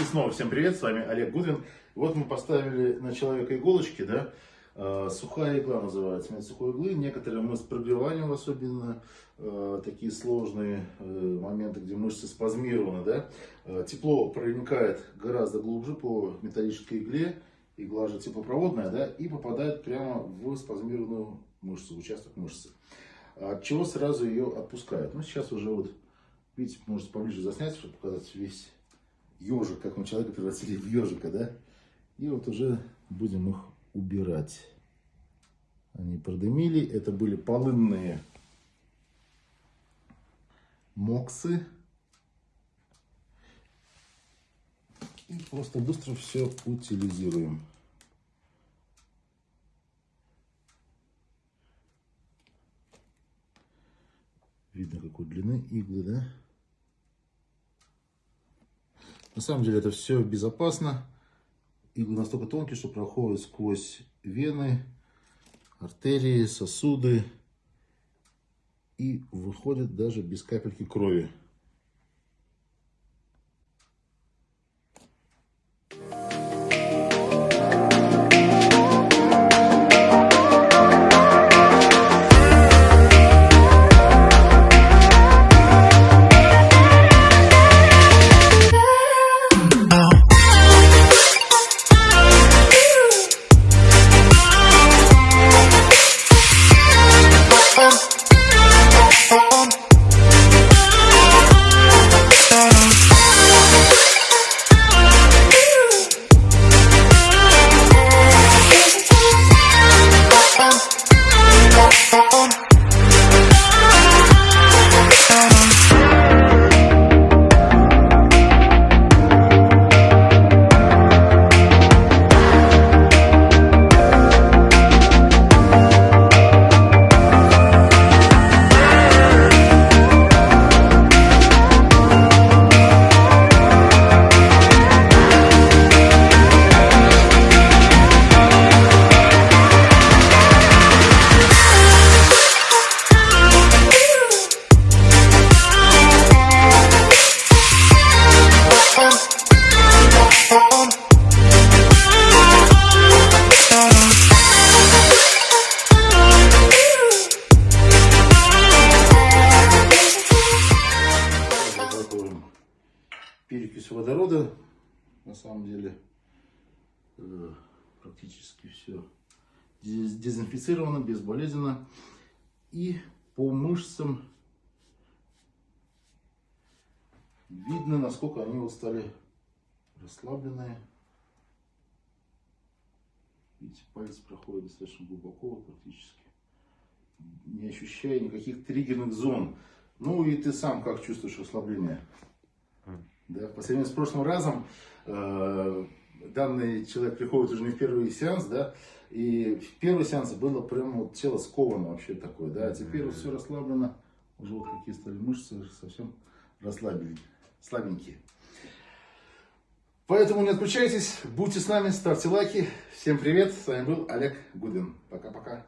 И снова всем привет, с вами Олег Гудвин. Вот мы поставили на человека иголочки, да, э, сухая игла называется, метод сухой иглы. Некоторые мы с прогреванием, особенно э, такие сложные э, моменты, где мышцы спазмированы, да, тепло проникает гораздо глубже по металлической игле, игла же теплопроводная, да, и попадает прямо в спазмированную мышцу, участок мышцы. От чего сразу ее отпускают. Ну, сейчас уже вот, видите, можете поближе заснять, чтобы показать весь ежик, как мы человека превратили в ежика, да? И вот уже будем их убирать. Они продымили. Это были полынные моксы. И просто быстро все утилизируем. Видно, какой длины иглы, да? На самом деле это все безопасно. Иглы настолько тонкие, что проходят сквозь вены, артерии, сосуды и выходят даже без капельки крови. Перекись водорода. На самом деле э, практически все дезинфицировано, безболезненно. И по мышцам видно, насколько они вот стали расслабленные. Видите, палец проходит достаточно глубоко, практически не ощущая никаких триггерных зон. Ну и ты сам как чувствуешь расслабление? Да, по сравнению с прошлым разом, э, данный человек приходит уже не в первый сеанс, да, и в первый сеанс было прям вот тело сковано вообще такое, да, а теперь вот все расслаблено, уже вот какие стали мышцы совсем расслабленные, слабенькие. Поэтому не отключайтесь, будьте с нами, ставьте лайки. Всем привет, с вами был Олег Гудвин. Пока-пока.